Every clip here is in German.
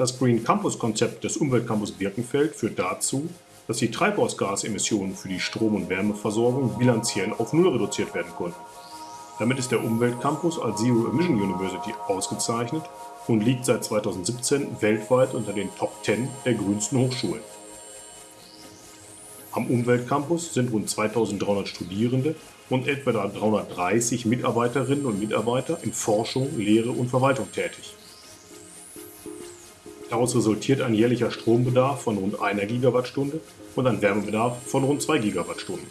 Das Green Campus Konzept des Umweltcampus Birkenfeld führt dazu, dass die Treibhausgasemissionen für die Strom- und Wärmeversorgung bilanziell auf Null reduziert werden konnten. Damit ist der Umweltcampus als Zero Emission University ausgezeichnet und liegt seit 2017 weltweit unter den Top 10 der grünsten Hochschulen. Am Umweltcampus sind rund 2300 Studierende und etwa 330 Mitarbeiterinnen und Mitarbeiter in Forschung, Lehre und Verwaltung tätig. Daraus resultiert ein jährlicher Strombedarf von rund einer Gigawattstunde und ein Wärmebedarf von rund 2 Gigawattstunden.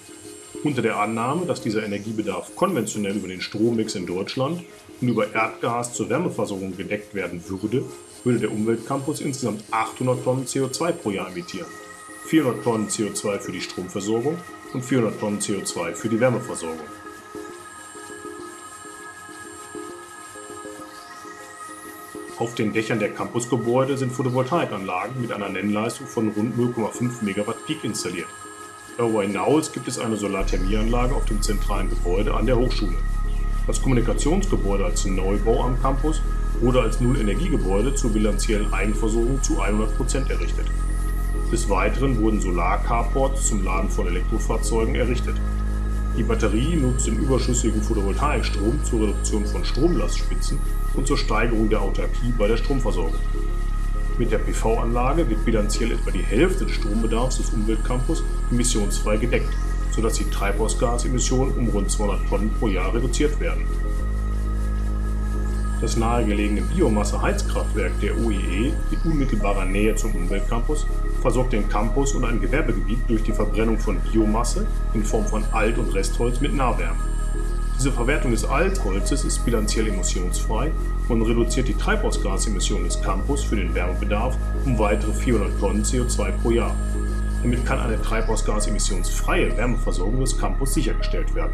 Unter der Annahme, dass dieser Energiebedarf konventionell über den Strommix in Deutschland und über Erdgas zur Wärmeversorgung gedeckt werden würde, würde der Umweltcampus insgesamt 800 Tonnen CO2 pro Jahr emittieren. 400 Tonnen CO2 für die Stromversorgung und 400 Tonnen CO2 für die Wärmeversorgung. Auf den Dächern der Campusgebäude sind Photovoltaikanlagen mit einer Nennleistung von rund 0,5 Megawatt Peak installiert. Darüber hinaus gibt es eine Solarthermieanlage auf dem zentralen Gebäude an der Hochschule. Das Kommunikationsgebäude als Neubau am Campus wurde als Null-Energiegebäude zur bilanziellen Eigenversorgung zu 100% errichtet. Des Weiteren wurden Solar-Carports zum Laden von Elektrofahrzeugen errichtet. Die Batterie nutzt den überschüssigen Photovoltaikstrom zur Reduktion von Stromlastspitzen und zur Steigerung der Autarkie bei der Stromversorgung. Mit der PV-Anlage wird bilanziell etwa die Hälfte des Strombedarfs des Umweltcampus emissionsfrei gedeckt, sodass die Treibhausgasemissionen um rund 200 Tonnen pro Jahr reduziert werden. Das nahegelegene Biomasse-Heizkraftwerk der OEE in unmittelbarer Nähe zum Umweltcampus versorgt den Campus und ein Gewerbegebiet durch die Verbrennung von Biomasse in Form von Alt- und Restholz mit Nahwärme. Diese Verwertung des Altholzes ist bilanziell emissionsfrei und reduziert die Treibhausgasemissionen des Campus für den Wärmebedarf um weitere 400 Tonnen CO2 pro Jahr. Damit kann eine treibhausgasemissionsfreie Wärmeversorgung des Campus sichergestellt werden.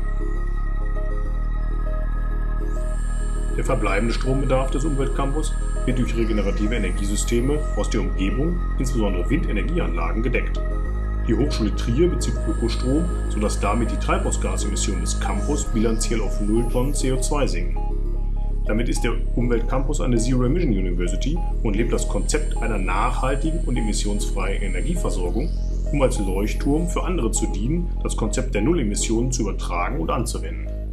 Der verbleibende Strombedarf des Umweltcampus wird durch regenerative Energiesysteme aus der Umgebung, insbesondere Windenergieanlagen, gedeckt. Die Hochschule Trier bezieht Ökostrom, sodass damit die Treibhausgasemissionen des Campus bilanziell auf 0 Tonnen CO2 sinken. Damit ist der Umweltcampus eine Zero Emission University und lebt das Konzept einer nachhaltigen und emissionsfreien Energieversorgung, um als Leuchtturm für andere zu dienen, das Konzept der Nullemissionen zu übertragen und anzuwenden.